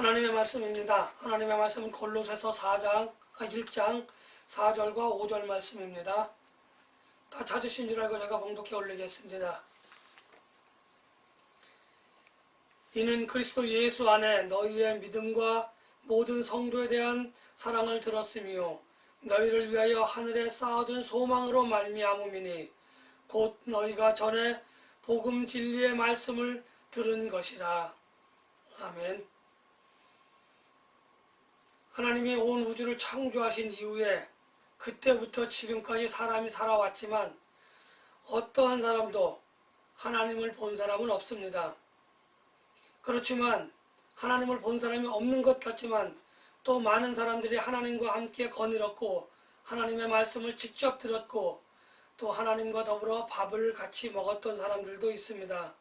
하나님의 말씀입니다. 하나님의 말씀은 골로새서 4장, 아, 1장 4절과 5절 말씀입니다. 다 찾으신 줄 알고 제가 봉독해 올리겠습니다. 이는 그리스도 예수 안에 너희의 믿음과 모든 성도에 대한 사랑을 들었으며 너희를 위하여 하늘에 쌓아둔 소망으로 말미암음이니 곧 너희가 전에 복음 진리의 말씀을 들은 것이라. 아멘. 하나님이 온 우주를 창조하신 이후에 그때부터 지금까지 사람이 살아왔지만 어떠한 사람도 하나님을 본 사람은 없습니다. 그렇지만 하나님을 본 사람이 없는 것 같지만 또 많은 사람들이 하나님과 함께 거닐었고 하나님의 말씀을 직접 들었고 또 하나님과 더불어 밥을 같이 먹었던 사람들도 있습니다.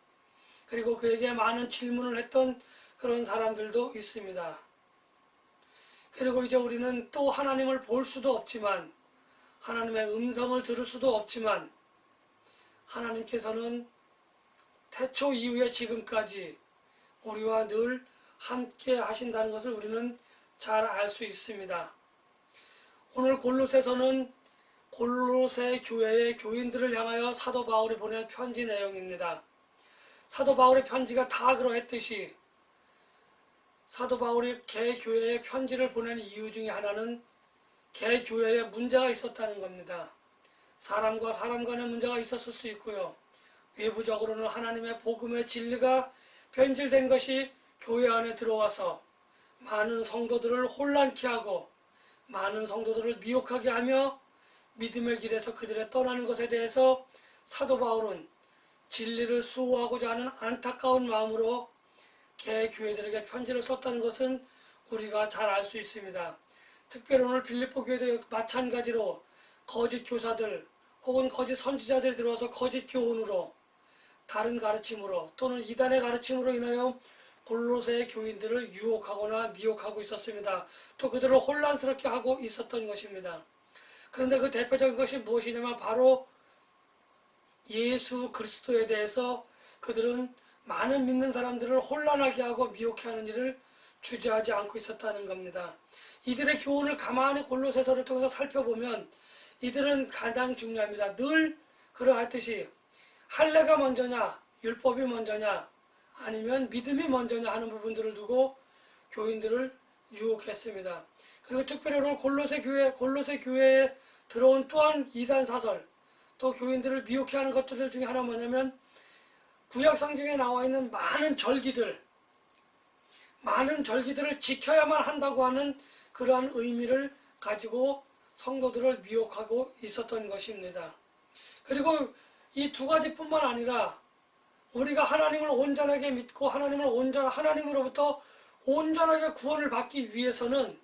그리고 그에게 많은 질문을 했던 그런 사람들도 있습니다. 그리고 이제 우리는 또 하나님을 볼 수도 없지만 하나님의 음성을 들을 수도 없지만 하나님께서는 태초 이후에 지금까지 우리와 늘 함께 하신다는 것을 우리는 잘 알 수 있습니다. 오늘 골로새서는 골로새 교회의 교인들을 향하여 사도 바울이 보낸 편지 내용입니다. 사도 바울의 편지가 다 그러했듯이 사도 바울이 개교회에 편지를 보낸 이유 중에 하나는 개교회에 문제가 있었다는 겁니다. 사람과 사람 간의 문제가 있었을 수 있고요. 외부적으로는 하나님의 복음의 진리가 변질된 것이 교회 안에 들어와서 많은 성도들을 혼란케 하고 많은 성도들을 미혹하게 하며 믿음의 길에서 그들의 떠나는 것에 대해서 사도 바울은 진리를 수호하고자 하는 안타까운 마음으로 개교회들에게 편지를 썼다는 것은 우리가 잘 알 수 있습니다. 특별히 오늘 빌립보 교회도 마찬가지로 거짓 교사들 혹은 거짓 선지자들이 들어와서 거짓 교훈으로 다른 가르침으로 또는 이단의 가르침으로 인하여 골로새의 교인들을 유혹하거나 미혹하고 있었습니다. 또 그들을 혼란스럽게 하고 있었던 것입니다. 그런데 그 대표적인 것이 무엇이냐면 바로 예수 그리스도에 대해서 그들은 많은 믿는 사람들을 혼란하게 하고 미혹해 하는 일을 주저하지 않고 있었다는 겁니다. 이들의 교훈을 가만히 골로새서를 통해서 살펴보면 이들은 가장 중요합니다. 늘 그러하듯이 할례가 먼저냐 율법이 먼저냐 아니면 믿음이 먼저냐 하는 부분들을 두고 교인들을 유혹했습니다. 그리고 특별히 오늘 골로새 교회 골로새 교회에 들어온 또한 이단 사설 또 교인들을 미혹해 하는 것들 중에 하나 뭐냐면 구약 성경에 나와 있는 많은 절기들, 많은 절기들을 지켜야만 한다고 하는 그러한 의미를 가지고 성도들을 미혹하고 있었던 것입니다. 그리고 이 두 가지뿐만 아니라 우리가 하나님을 온전하게 믿고 하나님을 온전 하나님으로부터 온전하게 구원을 받기 위해서는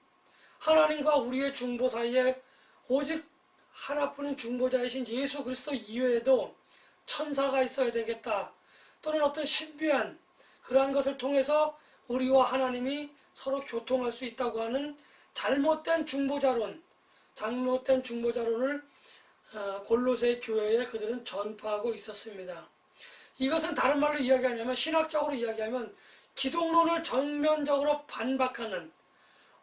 하나님과 우리의 중보 사이에 오직 하나뿐인 중보자이신 예수 그리스도 이외에도 천사가 있어야 되겠다. 또는 어떤 신비한 그러한 것을 통해서 우리와 하나님이 서로 교통할 수 있다고 하는 잘못된 중보자론, 잘못된 중보자론을 어, 골로새 교회에 그들은 전파하고 있었습니다. 이것은 다른 말로 이야기하냐면 신학적으로 이야기하면 기독론을 전면적으로 반박하는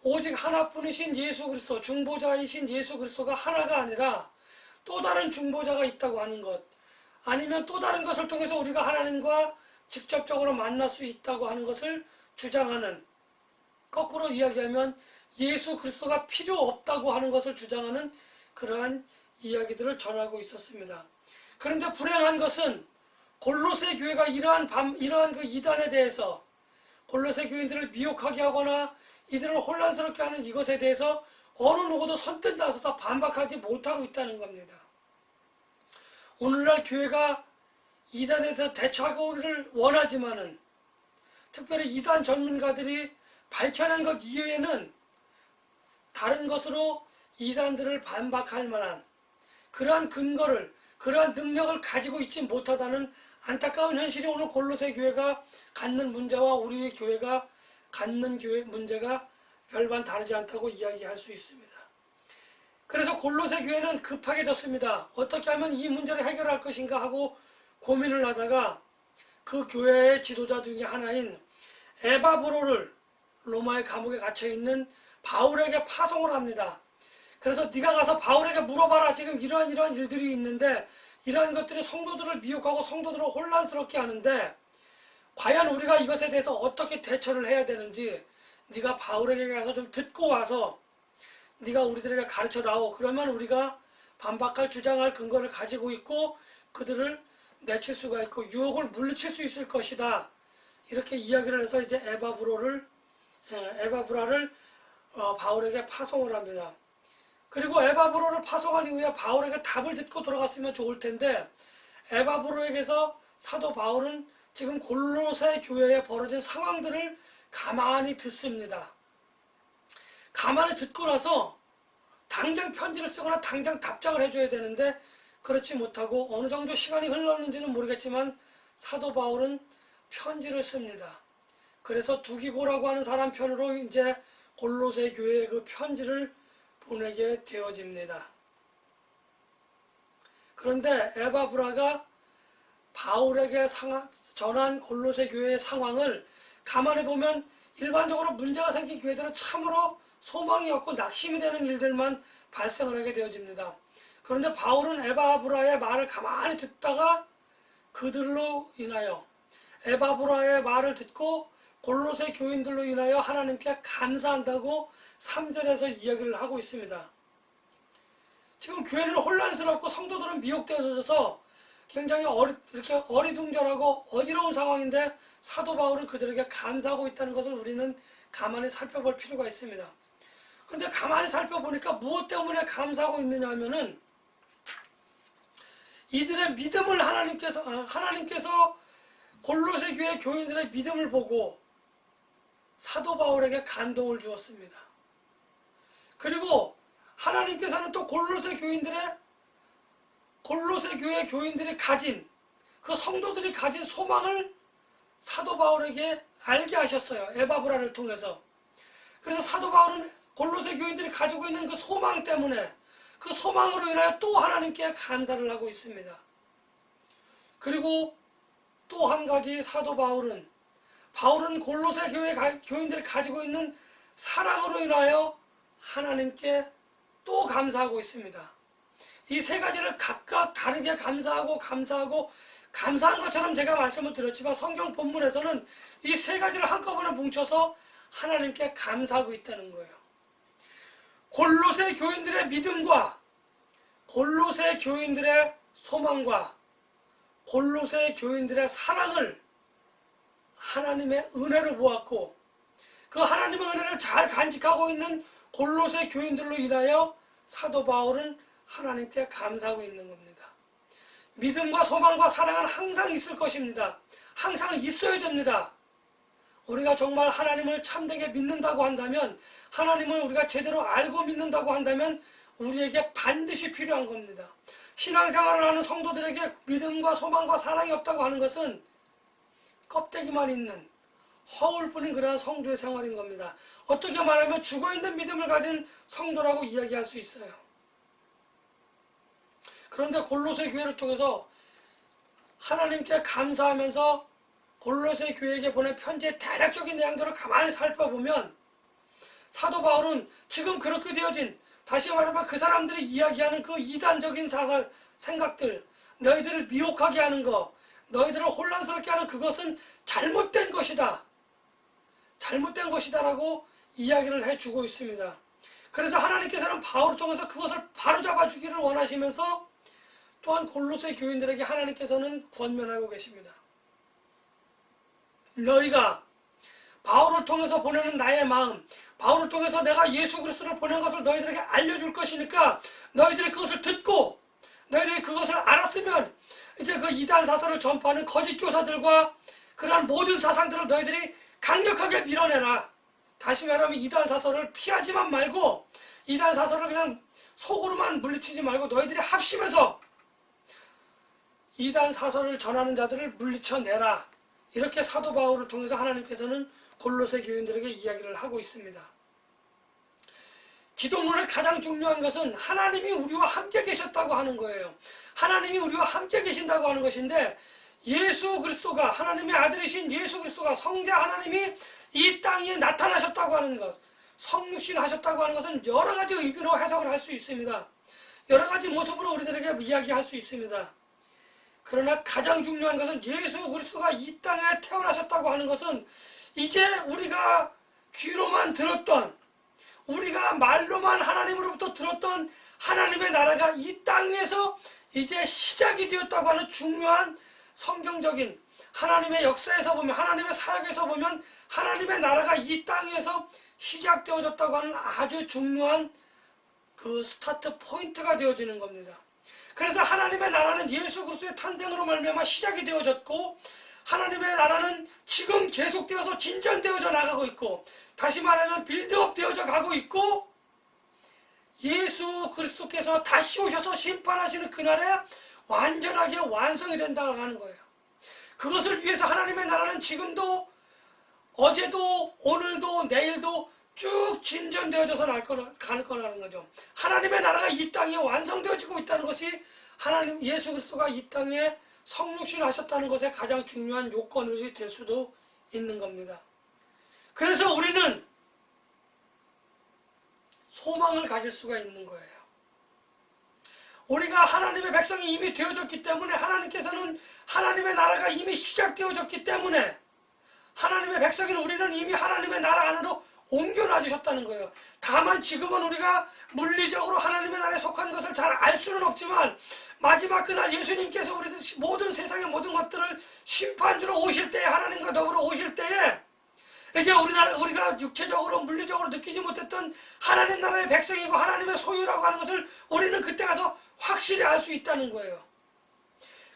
오직 하나뿐이신 예수 그리스도 중보자이신 예수 그리스도가 하나가 아니라 또 다른 중보자가 있다고 하는 것 아니면 또 다른 것을 통해서 우리가 하나님과 직접적으로 만날 수 있다고 하는 것을 주장하는 거꾸로 이야기하면 예수 그리스도가 필요 없다고 하는 것을 주장하는 그러한 이야기들을 전하고 있었습니다. 그런데 불행한 것은 골로새 교회가 이러한 밤, 이러한 그 이단에 대해서 골로새 교인들을 미혹하게 하거나 이들을 혼란스럽게 하는 이것에 대해서 어느 누구도 선뜻 나서서 반박하지 못하고 있다는 겁니다. 오늘날 교회가 이단에서 대처하기를 원하지만은 특별히 이단 전문가들이 밝혀낸 것 이외에는 다른 것으로 이단들을 반박할 만한 그러한 근거를 그러한 능력을 가지고 있지 못하다는 안타까운 현실이 오늘 골로새 교회가 갖는 문제와 우리의 교회가 갖는 교회 문제가 별반 다르지 않다고 이야기할 수 있습니다. 그래서 골로새 교회는 급하게 졌습니다. 어떻게 하면 이 문제를 해결할 것인가 하고 고민을 하다가 그 교회의 지도자 중에 하나인 에바브로를 로마의 감옥에 갇혀 있는 바울에게 파송을 합니다. 그래서 네가 가서 바울에게 물어봐라. 지금 이러한 이러한 일들이 있는데 이러한 것들이 성도들을 미혹하고 성도들을 혼란스럽게 하는데 과연 우리가 이것에 대해서 어떻게 대처를 해야 되는지 네가 바울에게 가서 좀 듣고 와서 네가 우리들에게 가르쳐 다오. 그러면 우리가 반박할 주장할 근거를 가지고 있고 그들을 내칠 수가 있고 유혹을 물리칠 수 있을 것이다. 이렇게 이야기를 해서 이제 에바브로를 예, 에바브라를 어, 바울에게 파송을 합니다. 그리고 에바브로를 파송한 이후에 바울에게 답을 듣고 돌아갔으면 좋을 텐데 에바브로에게서 사도 바울은 지금 골로새 교회에 벌어진 상황들을 가만히 듣습니다. 가만히 듣고 나서 당장 편지를 쓰거나 당장 답장을 해줘야 되는데 그렇지 못하고 어느 정도 시간이 흘렀는지는 모르겠지만 사도 바울은 편지를 씁니다. 그래서 두기고라고 하는 사람 편으로 이제 골로새 교회에 그 편지를 보내게 되어집니다. 그런데 에바브라가 바울에게 상하, 전한 골로새 교회의 상황을 가만히 보면 일반적으로 문제가 생긴 교회들은 참으로 소망이 없고 낙심이 되는 일들만 발생을 하게 되어집니다. 그런데 바울은 에바브라의 말을 가만히 듣다가 그들로 인하여 에바브라의 말을 듣고 골로새 교인들로 인하여 하나님께 감사한다고 3절에서 이야기를 하고 있습니다. 지금 교회는 혼란스럽고 성도들은 미혹되어져서 굉장히 어리, 이렇게 어리둥절하고 어지러운 상황인데 사도 바울은 그들에게 감사하고 있다는 것을 우리는 가만히 살펴볼 필요가 있습니다. 근데 가만히 살펴보니까 무엇 때문에 감사하고 있느냐 하면은 이들의 믿음을 하나님께서 어, 하나님께서 골로새 교회 교인들의 믿음을 보고 사도 바울에게 감동을 주었습니다. 그리고 하나님께서는 또 골로새 교인들의 골로새 교회 교인들이 가진 그 성도들이 가진 소망을 사도 바울에게 알게 하셨어요. 에바브라를 통해서. 그래서 사도 바울은 골로새 교인들이 가지고 있는 그 소망 때문에 그 소망으로 인하여 또 하나님께 감사를 하고 있습니다. 그리고 또 한 가지 사도 바울은 바울은 골로새 교회 교인들이 가지고 있는 사랑으로 인하여 하나님께 또 감사하고 있습니다. 이 세 가지를 각각 다르게 감사하고 감사하고 감사한 것처럼 제가 말씀을 드렸지만 성경 본문에서는 이 세 가지를 한꺼번에 뭉쳐서 하나님께 감사하고 있다는 거예요. 골로새 교인들의 믿음과 골로새 교인들의 소망과 골로새 교인들의 사랑을 하나님의 은혜로 보았고 그 하나님의 은혜를 잘 간직하고 있는 골로새 교인들로 인하여 사도 바울은 하나님께 감사하고 있는 겁니다. 믿음과 소망과 사랑은 항상 있을 것입니다. 항상 있어야 됩니다. 우리가 정말 하나님을 참되게 믿는다고 한다면 하나님을 우리가 제대로 알고 믿는다고 한다면 우리에게 반드시 필요한 겁니다. 신앙생활을 하는 성도들에게 믿음과 소망과 사랑이 없다고 하는 것은 껍데기만 있는 허울뿐인 그러한 성도의 생활인 겁니다. 어떻게 말하면 죽어있는 믿음을 가진 성도라고 이야기할 수 있어요. 그런데 골로새 교회를 통해서 하나님께 감사하면서 골로새 교회에게 보낸 편지의 대략적인 내용들을 가만히 살펴보면 사도 바울은 지금 그렇게 되어진 다시 말하면 그 사람들이 이야기하는 그 이단적인 사살 생각들 너희들을 미혹하게 하는 거 너희들을 혼란스럽게 하는 그것은 잘못된 것이다. 잘못된 것이다 라고 이야기를 해주고 있습니다. 그래서 하나님께서는 바울을 통해서 그것을 바로잡아 주기를 원하시면서 또한 골로새 교인들에게 하나님께서는 권면하고 계십니다. 너희가 바울을 통해서 보내는 나의 마음, 바울을 통해서 내가 예수 그리스도를 보낸 것을 너희들에게 알려줄 것이니까 너희들이 그것을 듣고 너희들이 그것을 알았으면 이제 그 이단 사설을 전파하는 거짓 교사들과 그러한 모든 사상들을 너희들이 강력하게 밀어내라. 다시 말하면 이단 사설을 피하지만 말고 이단 사설을 그냥 속으로만 물리치지 말고 너희들이 합심해서 이단 사설을 전하는 자들을 물리쳐내라. 이렇게 사도 바울을 통해서 하나님께서는 골로새 교인들에게 이야기를 하고 있습니다. 기도문의 가장 중요한 것은 하나님이 우리와 함께 계셨다고 하는 거예요. 하나님이 우리와 함께 계신다고 하는 것인데 예수 그리스도가 하나님의 아들이신 예수 그리스도가 성자 하나님이 이 땅에 나타나셨다고 하는 것, 성육신 하셨다고 하는 것은 여러 가지 의미로 해석을 할 수 있습니다. 여러 가지 모습으로 우리들에게 이야기할 수 있습니다. 그러나 가장 중요한 것은 예수 그리스도가 이 땅에 태어나셨다고 하는 것은 이제 우리가 귀로만 들었던 우리가 말로만 하나님으로부터 들었던 하나님의 나라가 이 땅에서 이제 시작이 되었다고 하는 중요한 성경적인 하나님의 역사에서 보면 하나님의 사역에서 보면 하나님의 나라가 이 땅에서 시작되어졌다고 하는 아주 중요한 그 start point가 되어지는 겁니다. 그래서 하나님의 나라는 예수 그리스도의 탄생으로 말미암아 시작이 되어졌고 하나님의 나라는 지금 계속되어서 진전되어져 나가고 있고 다시 말하면 빌드업 되어져 가고 있고 예수 그리스도께서 다시 오셔서 심판하시는 그날에 완전하게 완성이 된다고 하는 거예요. 그것을 위해서 하나님의 나라는 지금도 어제도 오늘도 내일도 쭉 진전되어져서 날 거라, 갈 거라는 거죠. 하나님의 나라가 이 땅에 완성되어지고 있다는 것이 하나님 예수 그리스도가 이 땅에 성육신 하셨다는 것의 가장 중요한 요건이 될 수도 있는 겁니다. 그래서 우리는 소망을 가질 수가 있는 거예요. 우리가 하나님의 백성이 이미 되어졌기 때문에 하나님께서는 하나님의 나라가 이미 시작되어졌기 때문에 하나님의 백성인 우리는 이미 하나님의 나라 안으로 옮겨놔 주셨다는 거예요. 다만 지금은 우리가 물리적으로 하나님의 나라에 속한 것을 잘 알 수는 없지만 마지막 그날 예수님께서 우리들 모든 세상의 모든 것들을 심판주로 오실 때에 하나님과 더불어 오실 때에 이제 우리나라 우리가 육체적으로 물리적으로 느끼지 못했던 하나님 나라의 백성이고 하나님의 소유라고 하는 것을 우리는 그때 가서 확실히 알 수 있다는 거예요.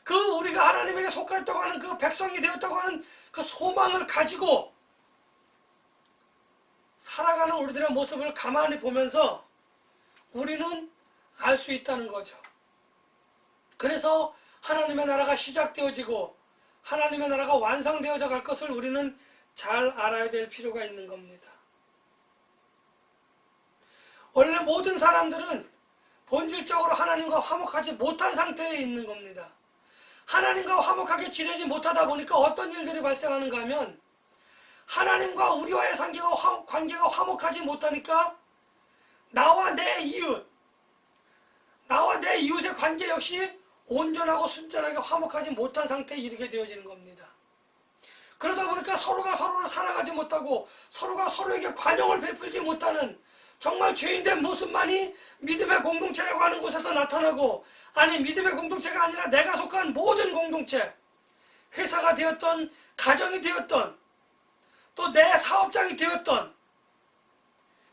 그 우리가 하나님에게 속하였다고 하는 그 백성이 되었다고 하는 그 소망을 가지고 살아가는 우리들의 모습을 가만히 보면서 우리는 알 수 있다는 거죠. 그래서 하나님의 나라가 시작되어지고 하나님의 나라가 완성되어져 갈 것을 우리는 잘 알아야 될 필요가 있는 겁니다. 원래 모든 사람들은 본질적으로 하나님과 화목하지 못한 상태에 있는 겁니다. 하나님과 화목하게 지내지 못하다 보니까 어떤 일들이 발생하는가 하면 하나님과 우리와의 관계가, 화, 관계가 화목하지 못하니까 나와 내 이웃, 나와 내 이웃의 관계 역시 온전하고 순전하게 화목하지 못한 상태에 이르게 되어지는 겁니다. 그러다 보니까 서로가 서로를 사랑하지 못하고 서로가 서로에게 관용을 베풀지 못하는 정말 죄인된 모습만이 믿음의 공동체라고 하는 곳에서 나타나고 아니 믿음의 공동체가 아니라 내가 속한 모든 공동체 회사가 되었던 가정이 되었던 또 내 사업장이 되었던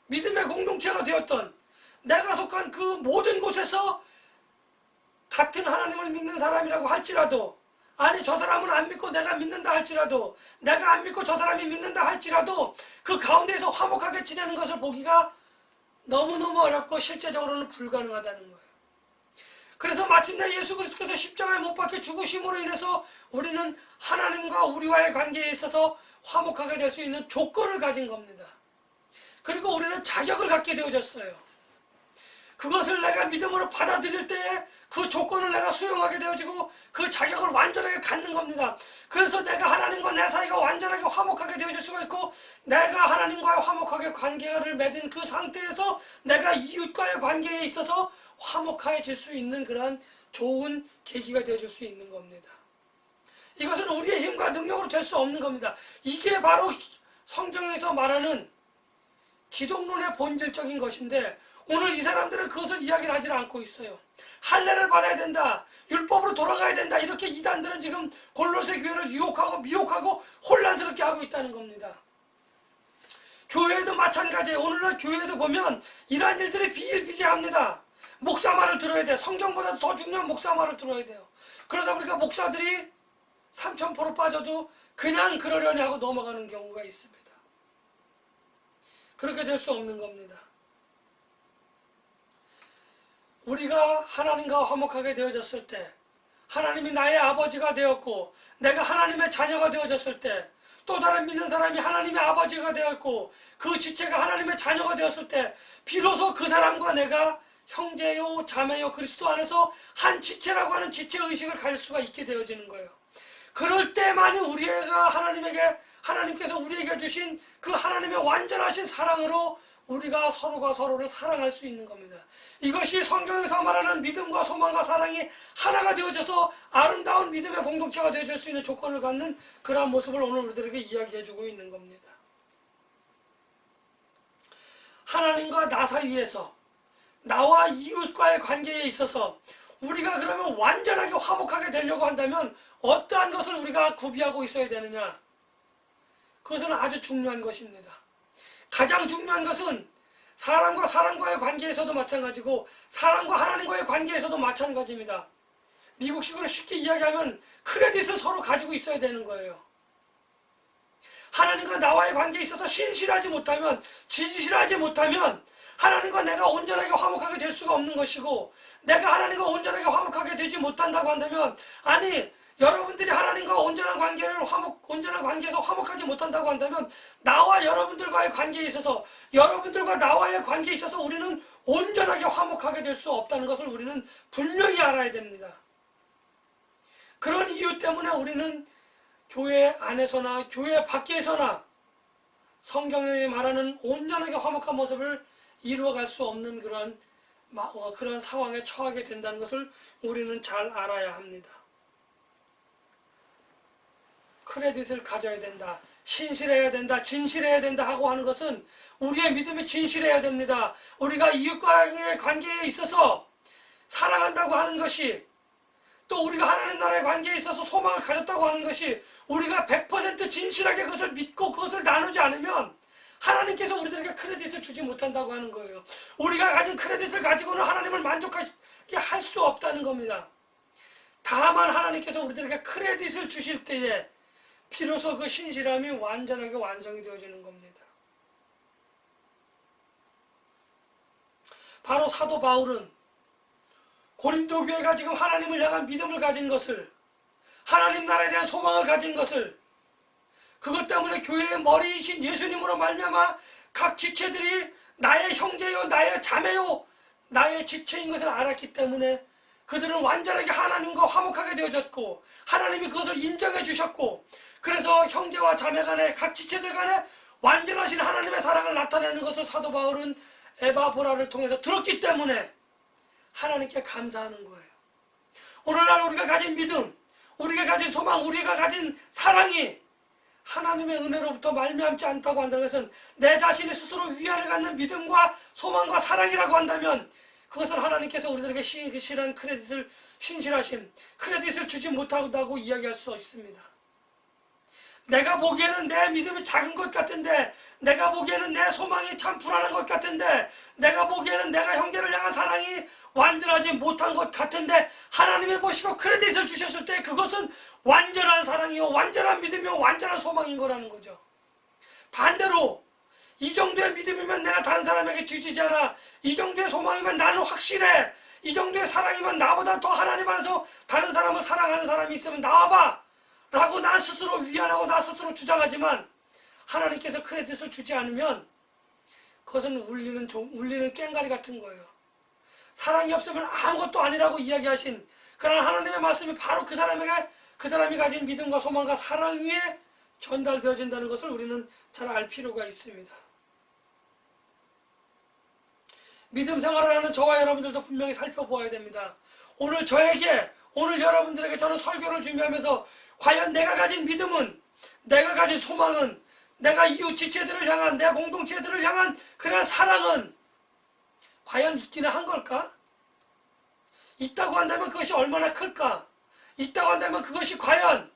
믿음의 공동체가 되었던 내가 속한 그 모든 곳에서 같은 하나님을 믿는 사람이라고 할지라도 아니 저 사람은 안 믿고 내가 믿는다 할지라도 내가 안 믿고 저 사람이 믿는다 할지라도 그 가운데에서 화목하게 지내는 것을 보기가 너무너무 어렵고 실제적으로는 불가능하다는 거예요. 그래서 마침내 예수 그리스도께서 십자가에 못 박혀 죽으심으로 인해서 우리는 하나님과 우리와의 관계에 있어서 화목하게 될 수 있는 조건을 가진 겁니다. 그리고 우리는 자격을 갖게 되어졌어요. 그것을 내가 믿음으로 받아들일 때에 그 조건을 내가 수용하게 되어지고 그 자격을 완전하게 갖는 겁니다. 그래서 내가 하나님과 내 사이가 완전하게 화목하게 되어질 수가 있고 내가 하나님과의 화목하게 관계를 맺은 그 상태에서 내가 이웃과의 관계에 있어서 화목해질 수 있는 그러한 좋은 계기가 되어줄 수 있는 겁니다. 이것은 우리의 힘과 능력으로 될 수 없는 겁니다. 이게 바로 성경에서 말하는 기독론의 본질적인 것인데 오늘 이 사람들은 그것을 이야기를 하지 않고 있어요. 할례를 받아야 된다. 율법으로 돌아가야 된다. 이렇게 이단들은 지금 골로새 교회를 유혹하고 미혹하고 혼란스럽게 하고 있다는 겁니다. 교회도 마찬가지예요. 오늘날 교회도 보면 이러한 일들이 비일비재합니다. 목사 말을 들어야 돼. 성경보다 더 중요한 목사 말을 들어야 돼요. 그러다 보니까 목사들이 삼천포로 빠져도 그냥 그러려니 하고 넘어가는 경우가 있습니다. 그렇게 될 수 없는 겁니다. 우리가 하나님과 화목하게 되어졌을 때 하나님이 나의 아버지가 되었고 내가 하나님의 자녀가 되어졌을 때 또 다른 믿는 사람이 하나님의 아버지가 되었고 그 지체가 하나님의 자녀가 되었을 때 비로소 그 사람과 내가 형제요 자매요 그리스도 안에서 한 지체라고 하는 지체의식을 가질 수가 있게 되어지는 거예요. 그럴 때만이 우리가 하나님에게 하나님께서 우리에게 주신 그 하나님의 완전하신 사랑으로 우리가 서로가 서로를 사랑할 수 있는 겁니다. 이것이 성경에서 말하는 믿음과 소망과 사랑이 하나가 되어져서 아름다운 믿음의 공동체가 되어질 수 있는 조건을 갖는 그러한 모습을 오늘 우리들에게 이야기해주고 있는 겁니다. 하나님과 나 사이에서 나와 이웃과의 관계에 있어서 우리가 그러면 완전하게 화목하게 되려고 한다면 어떠한 것을 우리가 구비하고 있어야 되느냐? 그것은 아주 중요한 것입니다. 가장 중요한 것은 사람과 사람과의 관계에서도 마찬가지고 사람과 하나님과의 관계에서도 마찬가지입니다. 미국식으로 쉽게 이야기하면 크레딧을 서로 가지고 있어야 되는 거예요. 하나님과 나와의 관계에 있어서 신실하지 못하면 진실하지 못하면 하나님과 내가 온전하게 화목하게 될 수가 없는 것이고 내가 하나님과 온전하게 화목하게 되지 못한다고 한다면 아니 여러분들이 하나님과 온전한 관계를 화목 온전한 관계에서 화목하지 못한다고 한다면 나와 여러분들과의 관계에 있어서 여러분들과 나와의 관계에 있어서 우리는 온전하게 화목하게 될 수 없다는 것을 우리는 분명히 알아야 됩니다. 그런 이유 때문에 우리는 교회 안에서나 교회 밖에서나 성경에 말하는 온전하게 화목한 모습을 이루어갈 수 없는 그런 어, 그런 상황에 처하게 된다는 것을 우리는 잘 알아야 합니다. 크레딧을 가져야 된다. 신실해야 된다. 진실해야 된다 하고 하는 것은 우리의 믿음이 진실해야 됩니다. 우리가 이웃과의 관계에 있어서 사랑한다고 하는 것이 또 우리가 하나님 나라의 관계에 있어서 소망을 가졌다고 하는 것이 우리가 100% 진실하게 그것을 믿고 그것을 나누지 않으면 하나님께서 우리들에게 크레딧을 주지 못한다고 하는 거예요. 우리가 가진 크레딧을 가지고는 하나님을 만족하게 할 수 없다는 겁니다. 다만 하나님께서 우리들에게 크레딧을 주실 때에 비로소 그 신실함이 완전하게 완성이 되어지는 겁니다. 바로 사도 바울은 고린도 교회가 지금 하나님을 향한 믿음을 가진 것을 하나님 나라에 대한 소망을 가진 것을 그것 때문에 교회의 머리이신 예수님으로 말미암아 각 지체들이 나의 형제요 나의 자매요 나의 지체인 것을 알았기 때문에 그들은 완전하게 하나님과 화목하게 되어졌고 하나님이 그것을 인정해 주셨고 그래서 형제와 자매 간에 각 지체들 간에 완전하신 하나님의 사랑을 나타내는 것을 사도 바울은 에바보라를 통해서 들었기 때문에 하나님께 감사하는 거예요. 오늘날 우리가 가진 믿음, 우리가 가진 소망, 우리가 가진 사랑이 하나님의 은혜로부터 말미암지 않다고 한다는 것은 내 자신이 스스로 위안을 갖는 믿음과 소망과 사랑이라고 한다면 그것은 하나님께서 우리들에게 신실한 크레딧을 신실하심 크레딧을 주지 못한다고 이야기할 수 있습니다. 내가 보기에는 내 믿음이 작은 것 같은데 내가 보기에는 내 소망이 참 불안한 것 같은데 내가 보기에는 내가 형제를 향한 사랑이 완전하지 못한 것 같은데 하나님이 보시고 크레딧을 주셨을 때 그것은 완전한 사랑이요 완전한 믿음이요 완전한 소망인 거라는 거죠. 반대로 이 정도의 믿음이면 내가 다른 사람에게 뒤지지 않아. 이 정도의 소망이면 나는 확실해. 이 정도의 사랑이면 나보다 더 하나님 안에서 다른 사람을 사랑하는 사람이 있으면 나와봐. 라고 나 스스로 위안하고 나 스스로 주장하지만 하나님께서 크레딧을 주지 않으면 그것은 울리는, 울리는 깽가리 같은 거예요. 사랑이 없으면 아무것도 아니라고 이야기하신 그러나 하나님의 말씀이 바로 그 사람에게 그 사람이 가진 믿음과 소망과 사랑 위에 전달되어진다는 것을 우리는 잘 알 필요가 있습니다. 믿음 생활을 하는 저와 여러분들도 분명히 살펴보아야 됩니다. 오늘 저에게 오늘 여러분들에게 저는 설교를 준비하면서 과연 내가 가진 믿음은 내가 가진 소망은 내가 이웃 지체들을 향한 내 공동체들을 향한 그런 사랑은 과연 있기는 한 걸까? 있다고 한다면 그것이 얼마나 클까? 있다고 한다면 그것이 과연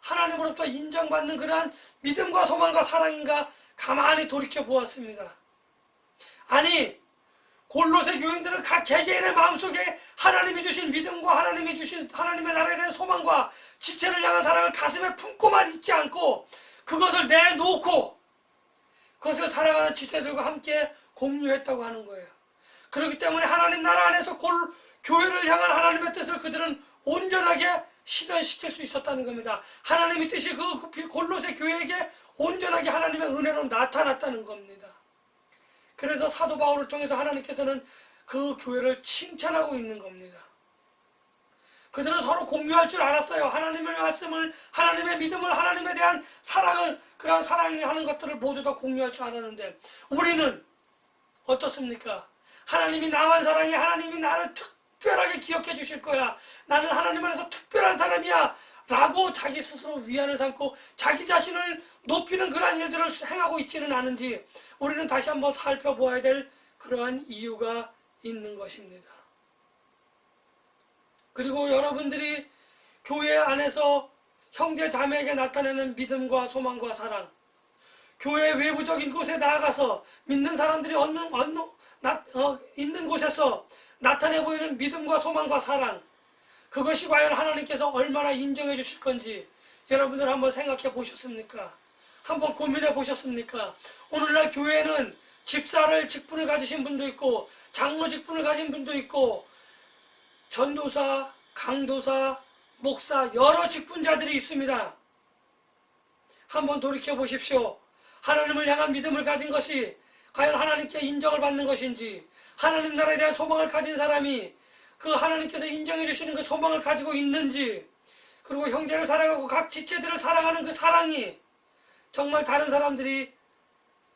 하나님으로부터 인정받는 그러한 믿음과 소망과 사랑인가 가만히 돌이켜 보았습니다. 아니 골로새 교인들은 각 개개인의 마음속에 하나님이 주신 믿음과 하나님이 주신 하나님의 나라에 대한 소망과 지체를 향한 사랑을 가슴에 품고만 있지 않고 그것을 내놓고 그것을 사랑하는 지체들과 함께 공유했다고 하는 거예요. 그렇기 때문에 하나님 나라 안에서 골, 교회를 향한 하나님의 뜻을 그들은 온전하게 실현시킬 수 있었다는 겁니다. 하나님의 뜻이 그, 그 골로새 교회에게 온전하게 하나님의 은혜로 나타났다는 겁니다. 그래서 사도 바울을 통해서 하나님께서는 그 교회를 칭찬하고 있는 겁니다. 그들은 서로 공유할 줄 알았어요. 하나님의 말씀을, 하나님의 믿음을, 하나님에 대한 사랑을, 그런 사랑이 하는 것들을 모두 다 공유할 줄 알았는데, 우리는 어떻습니까? 하나님이 나만 사랑해, 하나님이 나를 특 별하게 기억해 주실 거야. 나는 하나님 안에서 특별한 사람이야. 라고 자기 스스로 위안을 삼고 자기 자신을 높이는 그러한 일들을 행하고 있지는 않은지 우리는 다시 한번 살펴보아야 될 그러한 이유가 있는 것입니다. 그리고 여러분들이 교회 안에서 형제 자매에게 나타내는 믿음과 소망과 사랑, 교회 외부적인 곳에 나아가서 믿는 사람들이 얻는, 얻는, 나, 어, 있는 곳에서 나타내 보이는 믿음과 소망과 사랑, 그것이 과연 하나님께서 얼마나 인정해 주실 건지 여러분들 한번 생각해 보셨습니까? 한번 고민해 보셨습니까? 오늘날 교회는 집사를 직분을 가지신 분도 있고 장로 직분을 가진 분도 있고 전도사, 강도사, 목사 여러 직분자들이 있습니다. 한번 돌이켜 보십시오. 하나님을 향한 믿음을 가진 것이 과연 하나님께 인정을 받는 것인지 하나님 나라에 대한 소망을 가진 사람이 그 하나님께서 인정해 주시는 그 소망을 가지고 있는지 그리고 형제를 사랑하고 각 지체들을 사랑하는 그 사랑이 정말 다른 사람들이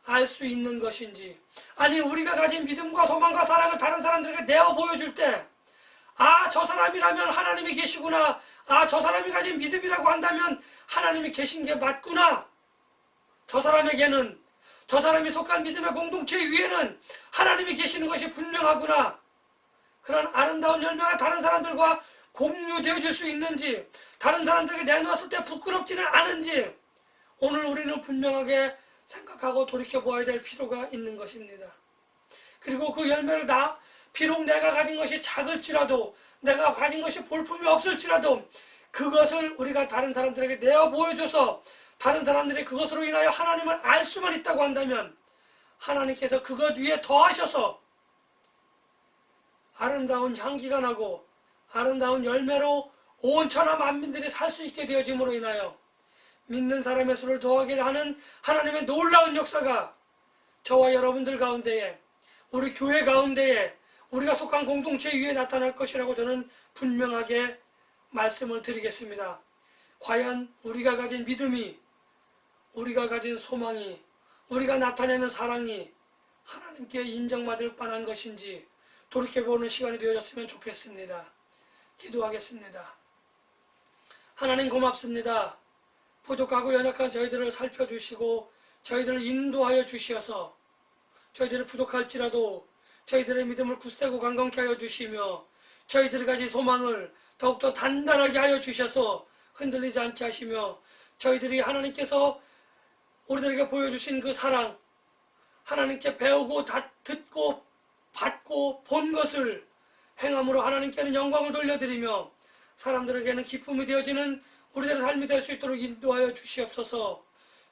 알 수 있는 것인지 아니 우리가 가진 믿음과 소망과 사랑을 다른 사람들에게 내어 보여줄 때 아, 저 사람이라면 하나님이 계시구나. 아, 저 사람이 가진 믿음이라고 한다면 하나님이 계신 게 맞구나. 저 사람에게는, 저 사람이 속한 믿음의 공동체 위에는 하나님이 계시는 것이 분명하구나. 그런 아름다운 열매가 다른 사람들과 공유되어 줄수 있는지, 다른 사람들에게 내놓았을 때 부끄럽지는 않은지, 오늘 우리는 분명하게 생각하고 돌이켜 보아야 될 필요가 있는 것입니다. 그리고 그 열매를 다 비록 내가 가진 것이 작을지라도 내가 가진 것이 볼품이 없을지라도 그것을 우리가 다른 사람들에게 내어 보여줘서 다른 사람들이 그것으로 인하여 하나님을 알 수만 있다고 한다면 하나님께서 그것 위에 더하셔서 아름다운 향기가 나고 아름다운 열매로 온 천하 만민들이 살 수 있게 되어짐으로 인하여 믿는 사람의 수를 더하게 하는 하나님의 놀라운 역사가 저와 여러분들 가운데에 우리 교회 가운데에 우리가 속한 공동체 위에 나타날 것이라고 저는 분명하게 말씀을 드리겠습니다. 과연 우리가 가진 믿음이, 우리가 가진 소망이, 우리가 나타내는 사랑이 하나님께 인정받을 뻔한 것인지 돌이켜보는 시간이 되어졌으면 좋겠습니다. 기도하겠습니다. 하나님 고맙습니다. 부족하고 연약한 저희들을 살펴주시고 저희들을 인도하여 주시어서 저희들이 부족할지라도 저희들의 믿음을 굳세고 강건케 하여 주시며 저희들이 가진 소망을 더욱더 단단하게 하여 주셔서 흔들리지 않게 하시며 저희들이 하나님께서 우리들에게 보여주신 그 사랑 하나님께 배우고 다 듣고 받고 본 것을 행함으로 하나님께는 영광을 돌려드리며 사람들에게는 기쁨이 되어지는 우리들의 삶이 될 수 있도록 인도하여 주시옵소서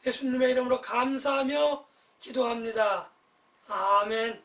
예수님의 이름으로 감사하며 기도합니다. 아멘